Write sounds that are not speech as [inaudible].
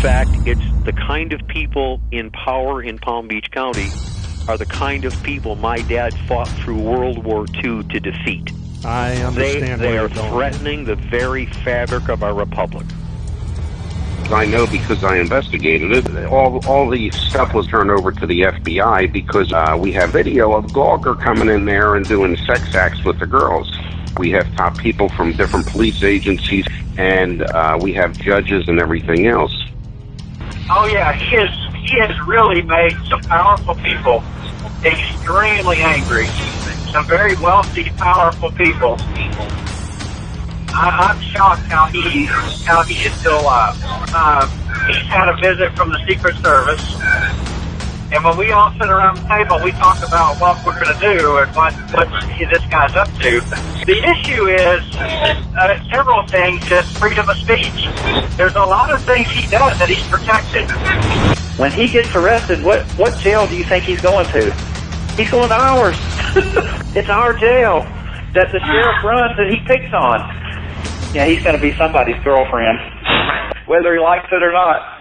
fact, it's the kind of people in power in Palm Beach County are the kind of people my dad fought through World War II to defeat. I They, understand they where are you're threatening the very fabric of our republic. I know because I investigated it. All all the stuff was turned over to the FBI because uh, we have video of Gawker coming in there and doing sex acts with the girls. We have top people from different police agencies, and uh, we have judges and everything else. Oh yeah, he has he has really made some powerful people extremely angry. Some very wealthy, powerful people. I, I'm shocked how he how he is still alive. Uh, he's had a visit from the Secret Service, and when we all sit around the table, we talk about what we're going to do and what what this guy's up to. The issue is uh, several things. Is freedom of speech. There's a lot of things he does that he's protected. When he gets arrested, what what jail do you think he's going to? He's going to ours. [laughs] it's our jail that the sheriff runs that he picks on. Yeah, he's going to be somebody's girlfriend, whether he likes it or not.